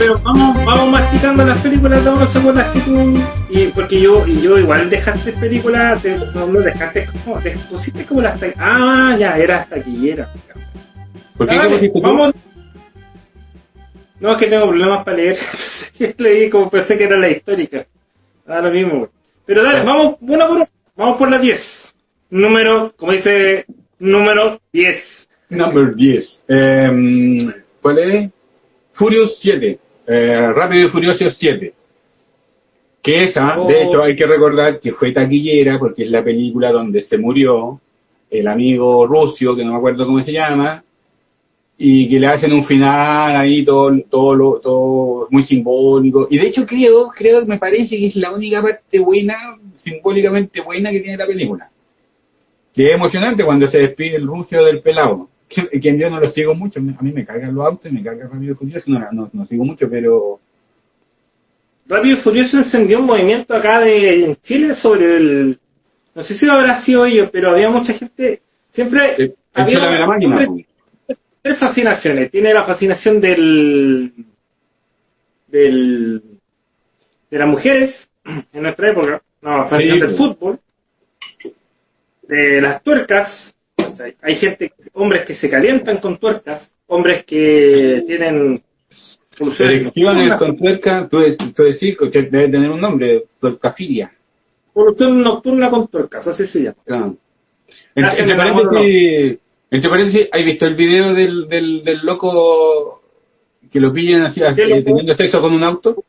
pero vamos, vamos masticando las películas, vamos a las que tú, y porque yo, yo igual dejaste películas, no, no dejaste como, te pusiste como las ah, ya, era taquillera. ¿Por qué Dale, vamos. No, es que tengo problemas para leer. Leí como pensé que era la histórica. Ah, lo mismo. Pero dale, vamos una por una. Vamos por la 10. Número, como dice, número 10. Number 10. Eh, ¿Cuál es? Furious 7. Eh, Rápido y Furioso 7. Que esa, Oh. de hecho, hay que recordar que fue taquillera porque es la película donde se murió el amigo Rusio, que no me acuerdo cómo se llama, y que le hacen un final ahí todo, todo, lo- todo muy simbólico. Y de hecho creo, creo, me parece que es la única parte buena, simbólicamente buena que tiene la película. Que es emocionante cuando se despide el Rusio del pelado. Que, que en Dios no lo sigo mucho, a mí me cargan los autos y me cargan Rápido y Furioso, no, no, no sigo mucho, pero Rápido y Furioso encendió un movimiento acá de en Chile sobre el. No sé si habrá sido ellos, pero había mucha gente. Siempre. el había la máquina. siempre tres fascinaciones. Tiene la fascinación del. del. de las mujeres en nuestra época. No, la fascinación Sí, del fútbol. De las tuercas. Hay gente, hombres que se calientan con tuercas, hombres que tienen soluciones nocturnas, con tuerca, tú, tú decís que debe tener un nombre, tuercafilia. solución nocturna con tuercas, así se llama. Claro. Gracias, Entre, entre paréntesis, entre paréntesis, ¿has visto el video del, del, del loco que lo pillan así, teniendo sexo con un auto?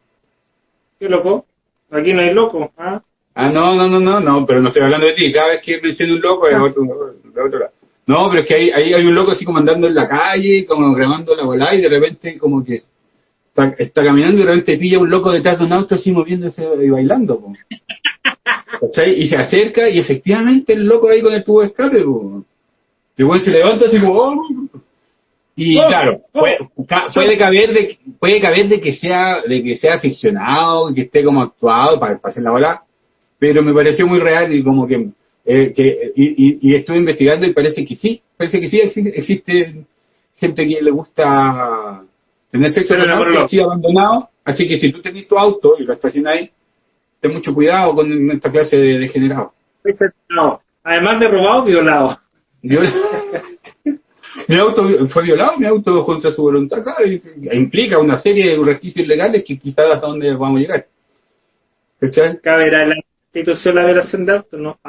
¿Qué loco? Aquí no hay loco. ¿ah? Ah, no, no, no, no, no, pero no estoy hablando de ti. Cada vez que menciono un loco es Ah. otro, de otro lado. No, pero es que ahí, ahí hay un loco así como andando en la calle, como grabando la bola y de repente como que está, está caminando y de repente pilla un loco detrás de un auto así moviéndose y bailando. po. Y se acerca y efectivamente el loco ahí con el tubo de escape. po. Y bueno, se levanta así como... "Oh". Y Oh, claro, oh. puede, puede caber de puede caber de que sea de que sea ficcionado, que esté como actuado para, para hacer la bola, pero me pareció muy real y como que, eh, que y, y- y estuve investigando y parece que sí, parece que sí existe, gente que le gusta tener sexo Pero no, así abandonado, así que si tú tenés tu auto y lo estacionas ahí, ten mucho cuidado con esta clase de degenerados. No. Además de robado, violado. Viola- mi auto fue violado, mi auto contra su voluntad, claro, implica una serie de resquicios legales que quizás hasta dónde vamos a llegar. ¿Cachai? Caberá en la institución la violación de auto, ¿no?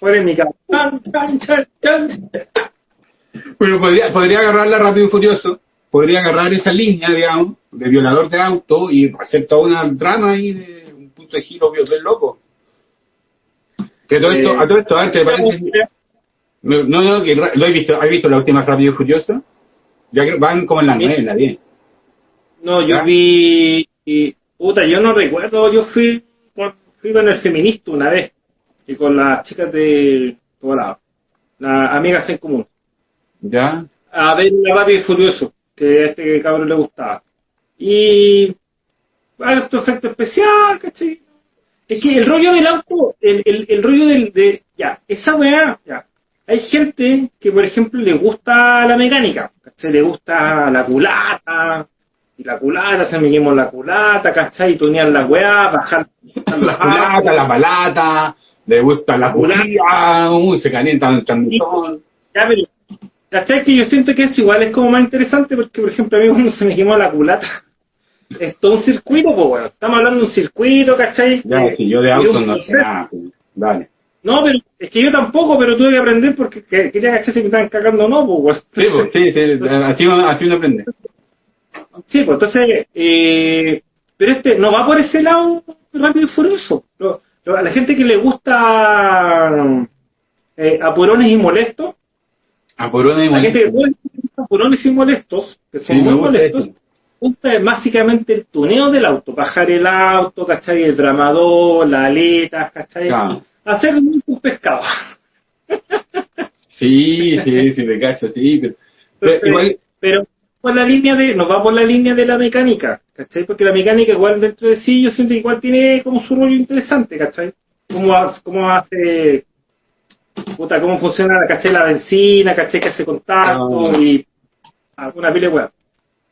Polémica. Chan, chan, chan, chan. Bueno, podría, podría agarrarla rápido y furioso, podría agarrar esa línea, digamos, de violador de auto y hacer toda una trama ahí de un punto de giro bien loco. Que todo esto, Eh, a todo esto, antes, paréntesis, no, no, que lo he visto, ¿has visto la última rápido y furioso? Ya que van como en la nueve, en la diez. No, yo ¿Ya? vi. y, puta, yo no recuerdo. Yo fui con, fui con el feminista una vez. Y con las chicas de. Bueno, las amigas en común. ¿Ya? a ver la y Furioso, que a este cabrón le gustaba. Y harto efecto especial, ¿cachai? Es que el rollo del auto, el, el, el rollo del, de, ya, esa weá, ya. Hay gente que, por ejemplo, le gusta la mecánica, ¿cachai? Le gusta la culata, la culata, se me quemó la culata, ¿cachai? Y tunear la weá, bajar La culata, la palata, le gusta la culata, uy, se calienta el transmisor. Ya, pero, ¿cachai? Que yo siento que eso igual es como más interesante porque, por ejemplo, a mí cuando se me quemó la culata, es todo un circuito, pues, bueno. Estamos hablando de un circuito, ¿cachai? Ya, Eh, si yo de auto no sé nada. pues, Dale. No, pero es que yo tampoco, pero tuve que aprender porque que- quería cachar si me estaban cagando o no, pues, Sí, pues, sí, sí, así, así uno aprende. Sí, pues entonces, eh, pero este no va por ese lado rápido y furioso. Lo- lo- a la gente que le gusta eh, apurones y molestos, A por una y la gente que molesta. le gusta apurones y molestos, que son Sí, muy molestos, gusta básicamente el tuneo del auto, bajar el auto, ¿cachai? El dramador, las aletas, ¿cachai? Claro. Hacer un pescado. Sí, sí, sí, me cacho, sí. Pero, igual, pero por la línea de, nos va por la línea de la mecánica, ¿cachai? Porque la mecánica igual dentro de sí yo siento que igual tiene como su rollo interesante, ¿cachai? Como, ha- como hace, puta, cómo funciona, caché la benzina, caché que hace contacto Ah. y alguna pila de.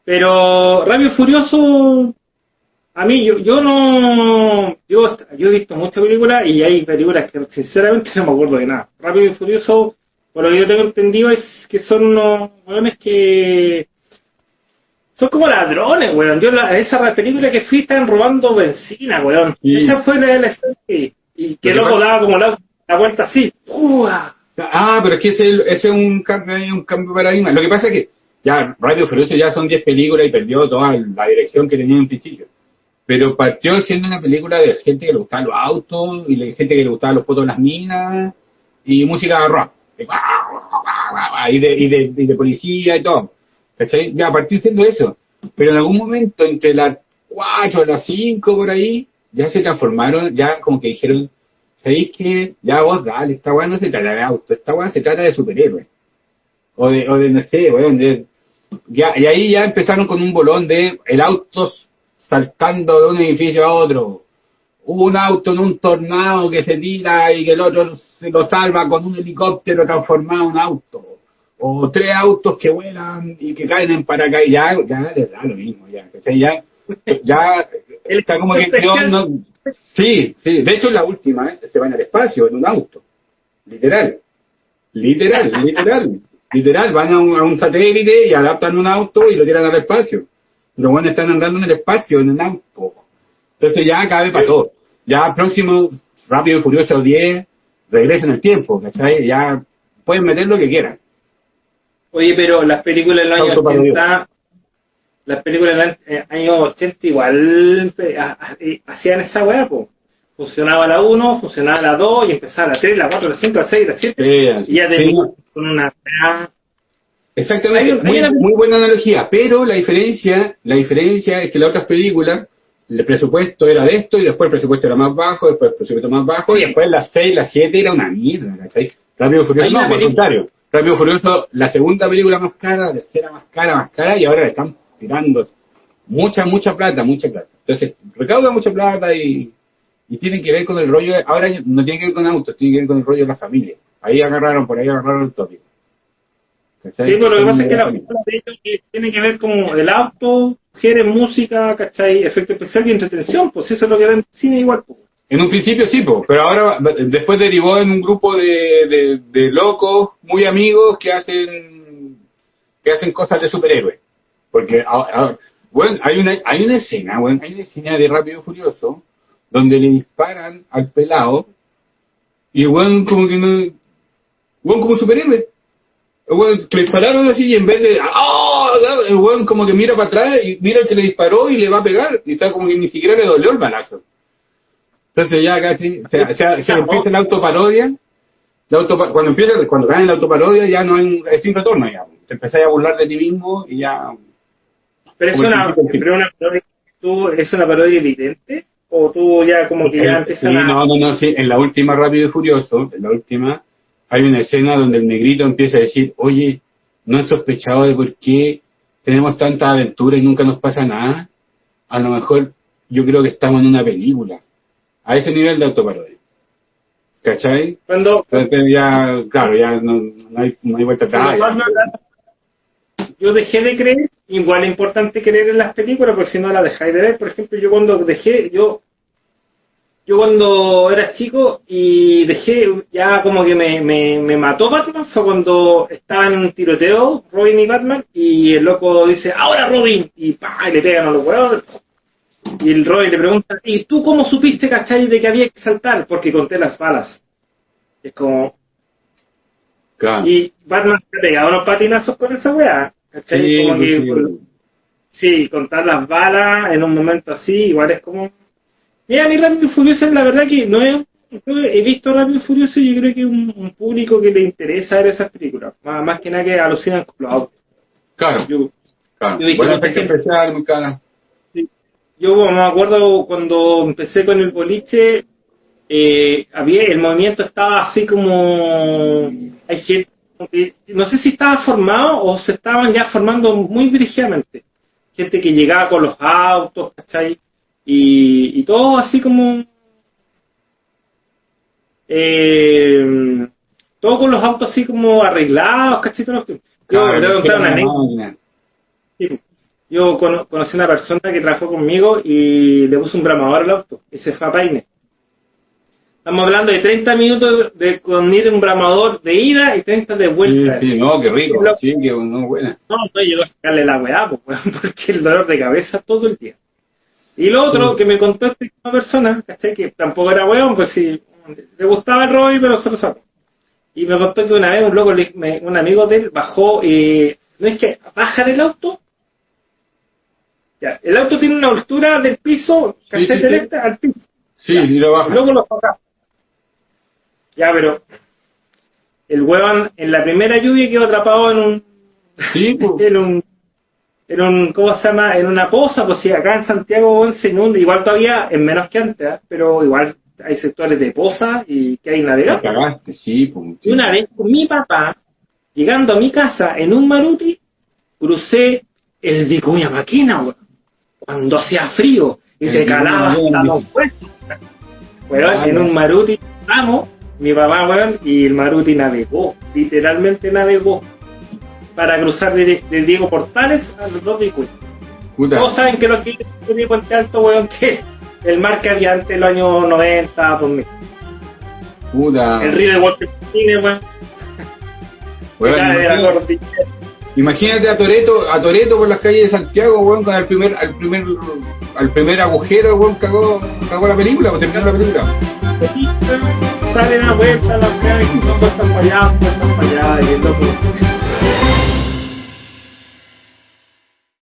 Pero y Furioso, a mí, yo, yo no, yo, yo he visto muchas películas y hay películas que sinceramente no me acuerdo de nada. Rápido y Furioso, por lo que yo tengo entendido, es que son unos weones que son como ladrones, weón. Yo la, esa película que fui estaban robando benzina, weón. Sí. Esa fue la, escena que- y que luego daba como la, la vuelta así. ¡Ua! Ah, pero es que ese, ese es un cambio, un cambio de paradigma. Lo que pasa es que ya Radio Furioso ya son 10 películas y perdió toda la dirección que tenía en principio. Pero partió siendo una película de gente que le gustaban los autos y de gente que le gustaban los fotos de las minas y música rock. Y de, y de, y de policía y todo. ¿Cachai? Ya partió siendo eso. Pero en algún momento, entre las 4 las 5 por ahí, ya se transformaron, ya como que dijeron, ¿sabéis que Ya vos dale, esta weá no se trata de auto, esta weá se trata de superhéroes. O de, o de no sé, weón, ya, y ahí ya empezaron con un bolón de el auto saltando de un edificio a otro. Un auto en un tornado que se tira y que el otro se lo salva con un helicóptero transformado en auto. O tres autos que vuelan y que caen en paracaídas. Ya, ya les da lo mismo, ya. ¿cachai? Ya, ya está como que especial- no, Sí, sí. De hecho, la última, ¿eh? se van al espacio en un auto. Literal. Literal, literal. Literal, van a un, a un satélite y adaptan un auto y lo tiran al espacio. Los buenos están andando en el espacio, en un auto. Entonces ya cabe para todo. Ya próximo, Rápido y Furioso 10, regresen el tiempo, ¿cachai? Ya pueden meter lo que quieran. Oye, pero las películas de los años Autoparodia. 80, las películas de los eh, años 80 igual eh, ha- ha- hacían esa weá, po. Funcionaba la 1, funcionaba la 2 y empezaba la 3, la 4, la 5, la 6, la 7. Y ya Sí, teníamos con una. Exactamente, Hay- hay muy, una- muy buena analogía, pero la diferencia, la diferencia es que las otras películas, el presupuesto era de esto y después el presupuesto era más bajo, después el presupuesto más bajo y Sí. después las 6, las 7 era una mierda, ¿cachai? Rápido y Furioso, Hay no, por el película- contrario. Rápido Furioso, la segunda película más cara, la tercera más cara, más cara y ahora le están tirando mucha, mucha plata, mucha plata. Entonces, recauda mucha plata y, y tienen que ver con el rollo, de- ahora no tiene que ver con autos, tiene que ver con el rollo de la familia. Ahí agarraron, por ahí agarraron el tópico. Sí, pero lo que pasa es que la película de ellos que tiene que ver como el auto, mujeres, música, ¿cachai? Efecto especial y entretención, pues eso es lo que ven cine igual, pues. En un principio sí, po, pero ahora después derivó en un grupo de, de, locos muy amigos que hacen que hacen cosas de superhéroes. Porque bueno, hay una hay una escena, bueno, hay una escena de Rápido Furioso donde le disparan al pelado y bueno, como que no bueno, como superhéroe. Le dispararon así y en vez de ¡ah! el weón como que mira para atrás y mira el que le disparó y le va a pegar y está como que ni siquiera le dolió el balazo. Entonces ya casi se, se, se empieza la autoparodia. La autopa- cuando empieza, cuando cae en la autoparodia ya no hay, es sin retorno ya. Te empezás a burlar de ti mismo y ya. Pero es una, pero una parodia, ¿tú, ¿es una parodia evidente? ¿O tú ya como que ya Sí, empiezan a... no, no, no, sí. En la última Rápido y Furioso, en la última, hay una escena donde el negrito empieza a decir, oye, ¿no has sospechado de por qué tenemos tanta aventura y nunca nos pasa nada? A lo mejor yo creo que estamos en una película. A ese nivel de autoparodia. ¿Cachai? Cuando, Entonces ya, claro, ya no, no hay, no hay vuelta atrás. yo dejé de creer, igual es importante creer en las películas, porque si no las dejáis de ver. Por ejemplo, yo cuando dejé, yo yo cuando era chico y dejé, ya como que me, me, me mató Batman, fue cuando estaba en un tiroteo, Robin y Batman, y el loco dice, ahora Robin, y pa, y le pegan a los huevos. Y el Robin le pregunta, ¿y tú cómo supiste, cachai, de que había que saltar? Porque conté las balas. Es como, Claro. y Batman se pegaba unos patinazos con esa weá. ¿cachai? Sí, como que, sí. por- sí, contar las balas en un momento así, igual es como. Mira, a mí Rápido y Furioso, la verdad que no es. yo he visto Rápido y Furioso y yo creo que es un, un público que le interesa ver esas películas. Más, más que nada que alucinan con los autos. Claro, Yo, claro. yo Bueno, efecto especial, muy cara. Yo me acuerdo cuando empecé con el boliche, eh, había el movimiento estaba así como hay gente no sé si estaba formado o se estaban ya formando muy dirigidamente gente que llegaba con los autos ¿cachai? y, y todo así como eh, los autos así como arreglados, ¿cachai? Yo le voy a contar una anécdota. Sí. Yo cono- conocí a una persona que trabajó conmigo y le puso un bramador al auto y se fue a Paine. Estamos hablando de 30 minutos de con ir un bramador de ida y 30 de vuelta. sí, no, qué rico, Lo- sí, que no, buena. No, no llegó a sacarle la weá, pues, porque el dolor de cabeza todo el día. Y lo otro Sí. que me contó esta persona, ¿cachai? Que tampoco era weón, pues sí, le gustaba el rollo, pero se lo sacó. Y me contó que una vez un loco, me- un amigo de él bajó, eh, no es que baja del auto. Ya, el auto tiene una altura del piso, Sí, sí, sí. Al piso. Sí, sí, lo Y baja. luego lo saca. Ya, pero el huevón en la primera lluvia quedó atrapado en un Sí, pues. en un, en un, ¿cómo se llama? En una poza, pues si acá en Santiago se inunda, igual todavía es menos que antes, ¿ah? pero igual hay sectores de poza y que hay Te navegables. cagaste, sí, pues. Y una vez con mi papá, llegando a mi casa en un Maruti, crucé el Vicuña Maquina, weón, cuando hacía frío y te Vicuña calaba Maquina, hasta los huesos. Ah, en no. un Maruti, vamos, mi papá, weón, y el Maruti navegó, literalmente navegó, para cruzar de, de Diego Portales a los dos. Puta. Todos saben que lo que de Puente Alto, weón, que el mar que había antes los años 90, 2000. Puta. El río de Walter Martínez, weón, de imagínate, a Toreto, a Toreto por las calles de Santiago, weón, con el primer, al primer, al primer agujero, weón, cagó, cagó la película, pues terminó la película. Salen a vuelta las y no están para allá, no están para allá, y el.